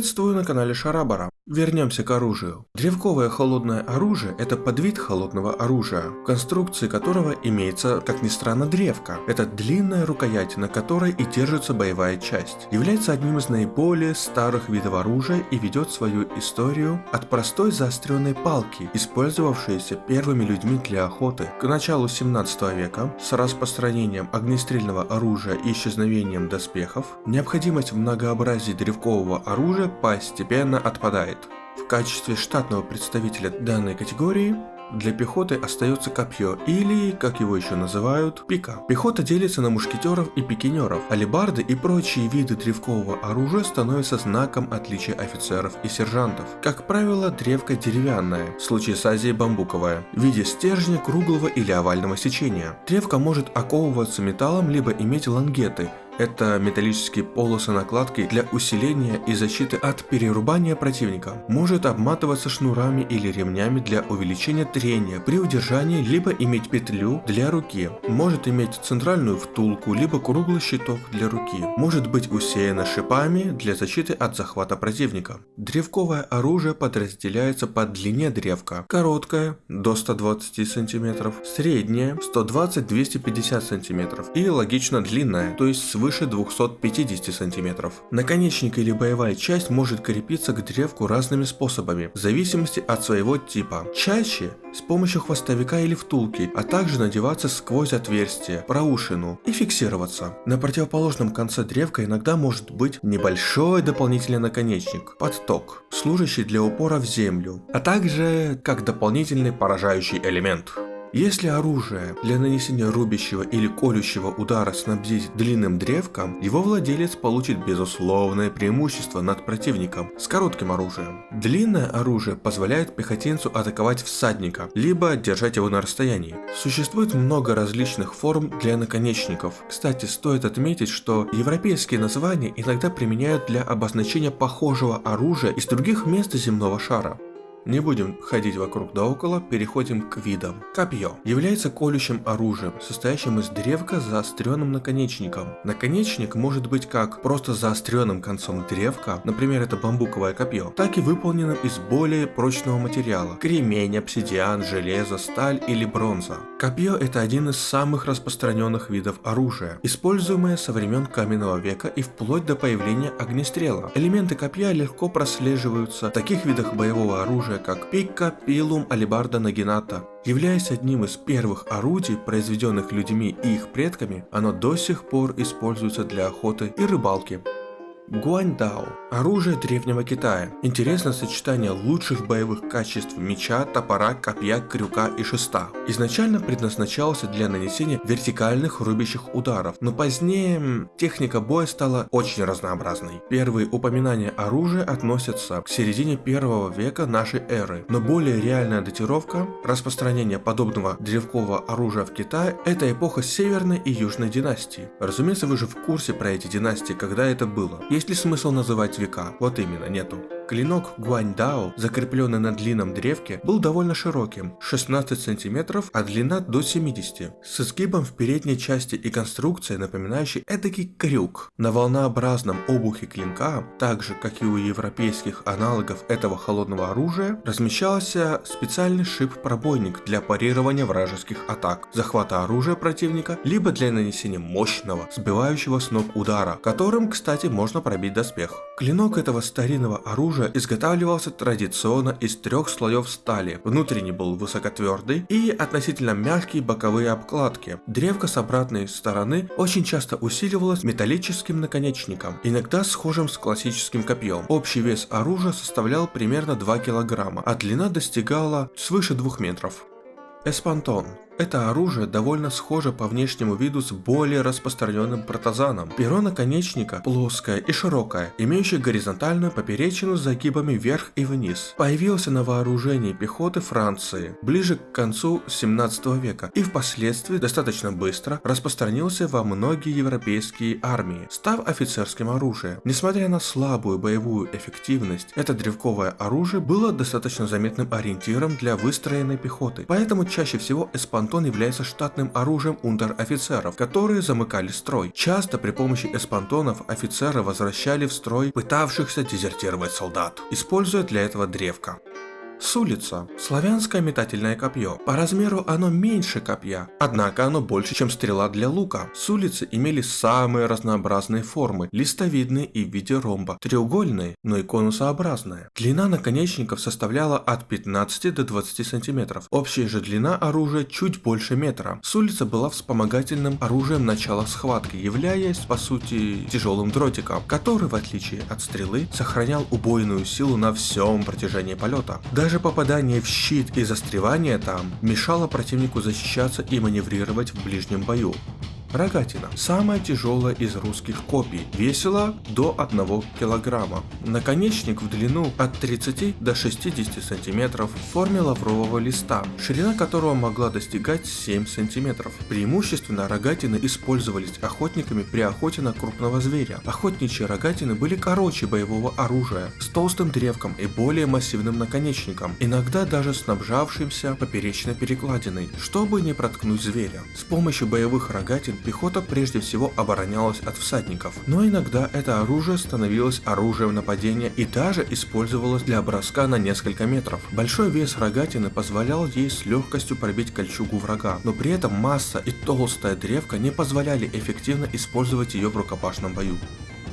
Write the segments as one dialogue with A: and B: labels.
A: Приветствую на канале Шарабара. Вернемся к оружию. Древковое холодное оружие – это подвид холодного оружия, в конструкции которого имеется, как ни странно, древко. Это длинная рукоять, на которой и держится боевая часть. Является одним из наиболее старых видов оружия и ведет свою историю от простой заостренной палки, использовавшейся первыми людьми для охоты. К началу 17 века, с распространением огнестрельного оружия и исчезновением доспехов, необходимость в многообразии древкового оружия постепенно отпадает. В качестве штатного представителя данной категории для пехоты остается копье, или, как его еще называют, пика. Пехота делится на мушкетеров и пикинеров. Алибарды и прочие виды древкового оружия становятся знаком отличия офицеров и сержантов. Как правило, древко деревянная, в случае с Азией бамбуковая, в виде стержня круглого или овального сечения. Древко может оковываться металлом, либо иметь лангеты, это металлические полосы накладки для усиления и защиты от перерубания противника. Может обматываться шнурами или ремнями для увеличения трения при удержании, либо иметь петлю для руки. Может иметь центральную втулку, либо круглый щиток для руки. Может быть усеяно шипами для защиты от захвата противника. Древковое оружие подразделяется по длине древка. Короткое до 120 см, среднее 120-250 см и логично длинное, то есть свыше свыше 250 см. Наконечник или боевая часть может крепиться к древку разными способами, в зависимости от своего типа. Чаще с помощью хвостовика или втулки, а также надеваться сквозь отверстие, проушину и фиксироваться. На противоположном конце древка иногда может быть небольшой дополнительный наконечник, подток, служащий для упора в землю, а также как дополнительный поражающий элемент. Если оружие для нанесения рубящего или колющего удара снабдить длинным древком, его владелец получит безусловное преимущество над противником с коротким оружием. Длинное оружие позволяет пехотинцу атаковать всадника, либо держать его на расстоянии. Существует много различных форм для наконечников. Кстати, стоит отметить, что европейские названия иногда применяют для обозначения похожего оружия из других мест земного шара. Не будем ходить вокруг да около, переходим к видам. Копье является колющим оружием, состоящим из древка с заостренным наконечником. Наконечник может быть как просто заостренным концом древка, например это бамбуковое копье, так и выполненным из более прочного материала, кремень, обсидиан, железо, сталь или бронза. Копье это один из самых распространенных видов оружия, используемое со времен каменного века и вплоть до появления огнестрела. Элементы копья легко прослеживаются в таких видах боевого оружия, оружия, как пика, пилум, алибарда, нагината. Являясь одним из первых орудий, произведенных людьми и их предками, оно до сих пор используется для охоты и рыбалки. Гуаньдао – оружие древнего Китая. Интересное сочетание лучших боевых качеств меча, топора, копья, крюка и шеста. Изначально предназначался для нанесения вертикальных рубящих ударов, но позднее техника боя стала очень разнообразной. Первые упоминания оружия относятся к середине первого века нашей эры, но более реальная датировка распространения подобного древкового оружия в Китае – это эпоха Северной и Южной династии. Разумеется, вы же в курсе про эти династии, когда это было. Есть ли смысл называть века? Вот именно, нету. Клинок Гуаньдао, закрепленный на длинном древке, был довольно широким, 16 см, а длина до 70 с изгибом в передней части и конструкцией, напоминающей эдакий крюк. На волнообразном обухе клинка, так же как и у европейских аналогов этого холодного оружия, размещался специальный шип-пробойник для парирования вражеских атак, захвата оружия противника, либо для нанесения мощного, сбивающего с ног удара, которым, кстати, можно пробить доспех. Клинок этого старинного оружия оружия изготавливался традиционно из трех слоев стали. Внутренний был высокотвердый и относительно мягкие боковые обкладки. Древко с обратной стороны очень часто усиливалось металлическим наконечником, иногда схожим с классическим копьем. Общий вес оружия составлял примерно 2 килограмма, а длина достигала свыше 2 метров. Эспантон это оружие довольно схоже по внешнему виду с более распространенным протазаном. Перо наконечника плоское и широкое, имеющее горизонтальную поперечину с загибами вверх и вниз. Появился на вооружении пехоты Франции ближе к концу 17 века и впоследствии достаточно быстро распространился во многие европейские армии, став офицерским оружием. Несмотря на слабую боевую эффективность, это древковое оружие было достаточно заметным ориентиром для выстроенной пехоты, поэтому чаще всего эспантон эспантон является штатным оружием унтер-офицеров, которые замыкали строй. Часто при помощи эспантонов офицеры возвращали в строй пытавшихся дезертировать солдат, используя для этого древко. Сулица – славянское метательное копье. По размеру оно меньше копья, однако оно больше, чем стрела для лука. Сулицы имели самые разнообразные формы – листовидные и в виде ромба, треугольные, но и конусообразные. Длина наконечников составляла от 15 до 20 сантиметров. Общая же длина оружия чуть больше метра. Сулица была вспомогательным оружием начала схватки, являясь, по сути, тяжелым дротиком, который, в отличие от стрелы, сохранял убойную силу на всем протяжении полета. Даже даже попадание в щит и застревание там мешало противнику защищаться и маневрировать в ближнем бою. Рогатина. Самая тяжелая из русских копий. Весила до 1 килограмма. Наконечник в длину от 30 до 60 сантиметров в форме лаврового листа, ширина которого могла достигать 7 сантиметров. Преимущественно рогатины использовались охотниками при охоте на крупного зверя. Охотничьи рогатины были короче боевого оружия, с толстым древком и более массивным наконечником, иногда даже снабжавшимся поперечной перекладиной, чтобы не проткнуть зверя. С помощью боевых рогатин пехота прежде всего оборонялась от всадников, но иногда это оружие становилось оружием нападения и даже использовалось для броска на несколько метров. Большой вес рогатины позволял ей с легкостью пробить кольчугу врага, но при этом масса и толстая древка не позволяли эффективно использовать ее в рукопашном бою.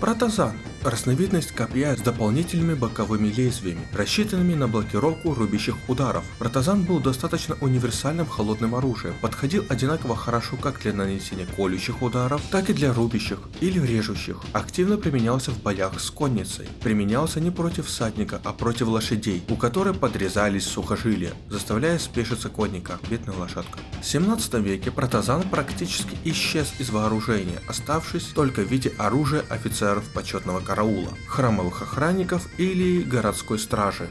A: Протазан Разновидность копья с дополнительными боковыми лезвиями, рассчитанными на блокировку рубящих ударов. Протазан был достаточно универсальным холодным оружием, подходил одинаково хорошо как для нанесения колющих ударов, так и для рубящих или режущих. Активно применялся в боях с конницей. Применялся не против всадника, а против лошадей, у которой подрезались сухожилия, заставляя спешиться конника, бедная лошадка. В 17 веке протазан практически исчез из вооружения, оставшись только в виде оружия офицеров почетного караула, храмовых охранников или городской стражи.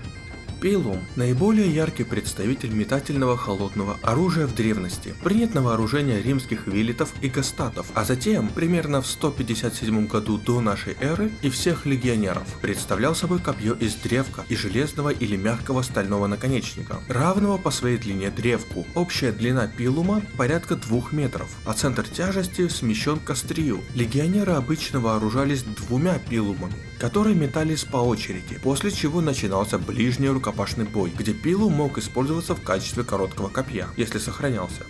A: Пилум – наиболее яркий представитель метательного холодного оружия в древности, принят на вооружение римских вилитов и гастатов, а затем, примерно в 157 году до нашей эры, и всех легионеров, представлял собой копье из древка и железного или мягкого стального наконечника, равного по своей длине древку. Общая длина пилума порядка 2 метров, а центр тяжести смещен к острию. Легионеры обычно вооружались двумя пилумами, которые метались по очереди, после чего начинался ближний рукопашный рукопашный бой, где пилу мог использоваться в качестве короткого копья, если сохранялся.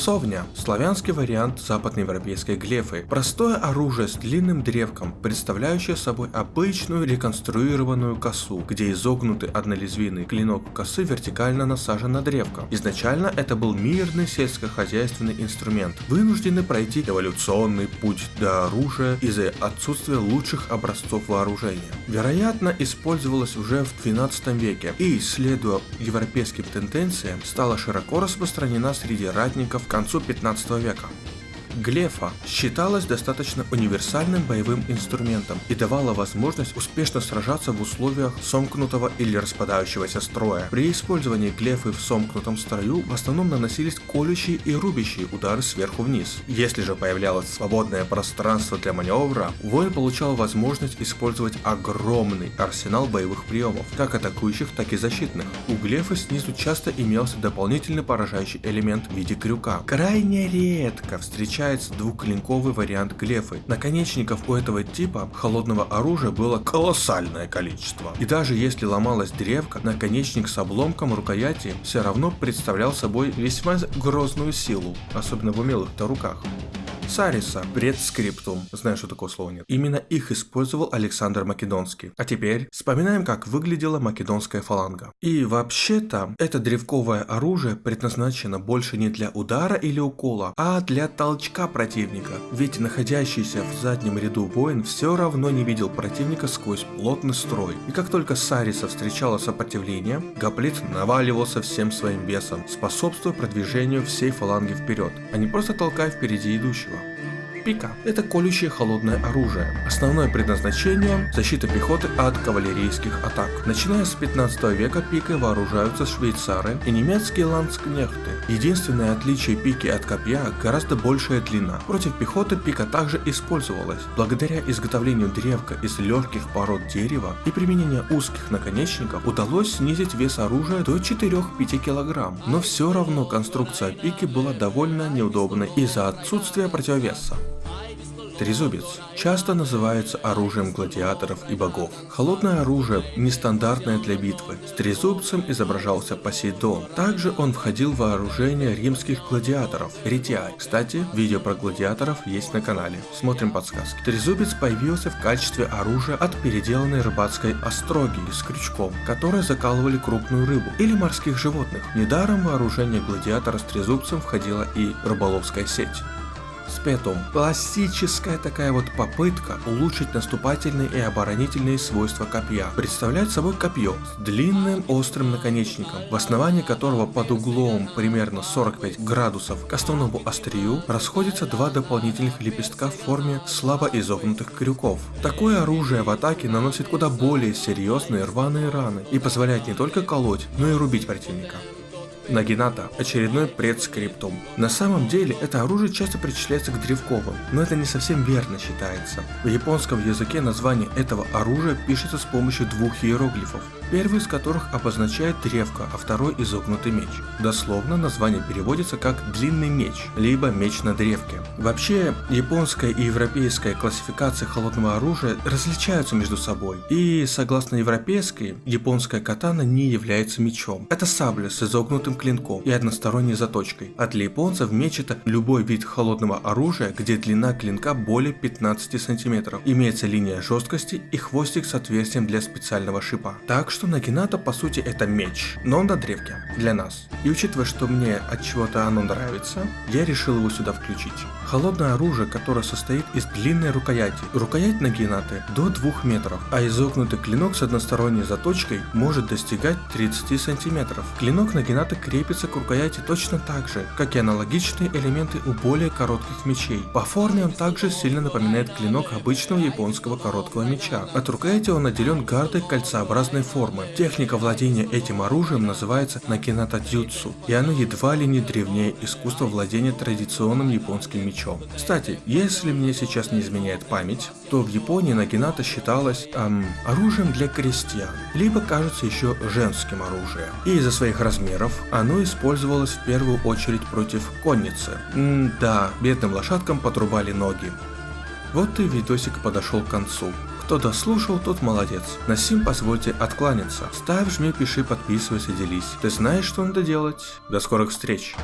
A: Совня – славянский вариант западноевропейской глефы. Простое оружие с длинным древком, представляющее собой обычную реконструированную косу, где изогнутый однолезвийный клинок косы вертикально насажен на древко. Изначально это был мирный сельскохозяйственный инструмент, вынужденный пройти эволюционный путь до оружия из-за отсутствия лучших образцов вооружения. Вероятно, использовалось уже в 12 веке и, следуя европейским тенденциям, стала широко распространена среди ратников концу 15 века. Глефа считалась достаточно универсальным боевым инструментом и давала возможность успешно сражаться в условиях сомкнутого или распадающегося строя. При использовании глефы в сомкнутом строю в основном наносились колющие и рубящие удары сверху вниз. Если же появлялось свободное пространство для маневра, воин получал возможность использовать огромный арсенал боевых приемов, как атакующих, так и защитных. У глефы снизу часто имелся дополнительный поражающий элемент в виде крюка. Крайне редко встречается встречается двухклинковый вариант глефы. Наконечников у этого типа холодного оружия было колоссальное количество. И даже если ломалась древка, наконечник с обломком рукояти все равно представлял собой весьма грозную силу, особенно в умелых-то руках. Сариса, предскриптум. Знаю, что такое слово нет. Именно их использовал Александр Македонский. А теперь вспоминаем, как выглядела македонская фаланга. И вообще-то, это древковое оружие предназначено больше не для удара или укола, а для толчка противника. Ведь находящийся в заднем ряду воин все равно не видел противника сквозь плотный строй. И как только Сариса встречала сопротивление, Гоплит наваливался всем своим весом, способствуя продвижению всей фаланги вперед, а не просто толкая впереди идущего. Пика – это колющее холодное оружие. Основное предназначение – защита пехоты от кавалерийских атак. Начиная с 15 века пикой вооружаются швейцары и немецкие ландскнехты. Единственное отличие пики от копья – гораздо большая длина. Против пехоты пика также использовалась. Благодаря изготовлению древка из легких пород дерева и применению узких наконечников удалось снизить вес оружия до 4-5 кг. Но все равно конструкция пики была довольно неудобной из-за отсутствия противовеса. Трезубец часто называется оружием гладиаторов и богов. Холодное оружие нестандартное для битвы. С трезубцем изображался Посейдон. Также он входил в вооружение римских гладиаторов. Ретиай. Кстати, видео про гладиаторов есть на канале. Смотрим подсказки. Трезубец появился в качестве оружия от переделанной рыбацкой остроги с крючком, которые закалывали крупную рыбу или морских животных. Недаром вооружение гладиатора с трезубцем входила и рыболовская сеть. Спетум. Классическая такая вот попытка улучшить наступательные и оборонительные свойства копья. Представляет собой копье с длинным острым наконечником, в основании которого под углом примерно 45 градусов к основному острию расходятся два дополнительных лепестка в форме слабо изогнутых крюков. Такое оружие в атаке наносит куда более серьезные рваные раны и позволяет не только колоть, но и рубить противника. Нагината – очередной предскриптум. На самом деле, это оружие часто причисляется к древковым, но это не совсем верно считается. В японском языке название этого оружия пишется с помощью двух иероглифов первый из которых обозначает древко, а второй изогнутый меч. Дословно название переводится как длинный меч, либо меч на древке. Вообще, японская и европейская классификация холодного оружия различаются между собой, и согласно европейской, японская катана не является мечом. Это сабля с изогнутым клинком и односторонней заточкой, а для японцев меч это любой вид холодного оружия, где длина клинка более 15 сантиметров, имеется линия жесткости и хвостик с отверстием для специального шипа. Так что что Нагината по сути это меч, но он на древке, для нас. И учитывая, что мне от чего-то оно нравится, я решил его сюда включить. Холодное оружие, которое состоит из длинной рукояти. Рукоять Нагинаты до 2 метров, а изогнутый клинок с односторонней заточкой может достигать 30 сантиметров. Клинок Нагинаты крепится к рукояти точно так же, как и аналогичные элементы у более коротких мечей. По форме он также сильно напоминает клинок обычного японского короткого меча. От рукояти он наделен гардой кольцеобразной формы формы. Техника владения этим оружием называется накината дзюцу, и оно едва ли не древнее искусства владения традиционным японским мечом. Кстати, если мне сейчас не изменяет память, то в Японии нагината считалась эм, оружием для крестьян, либо кажется еще женским оружием. И из-за своих размеров оно использовалось в первую очередь против конницы. М да, бедным лошадкам подрубали ноги. Вот и видосик подошел к концу. Кто дослушал, тот молодец. На сим позвольте откланяться. Ставь, жми, пиши, подписывайся, делись. Ты знаешь, что надо делать. До скорых встреч.